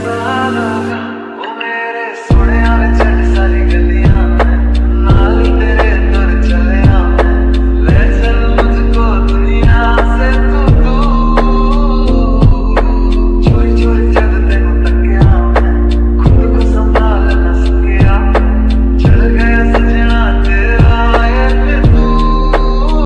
my life.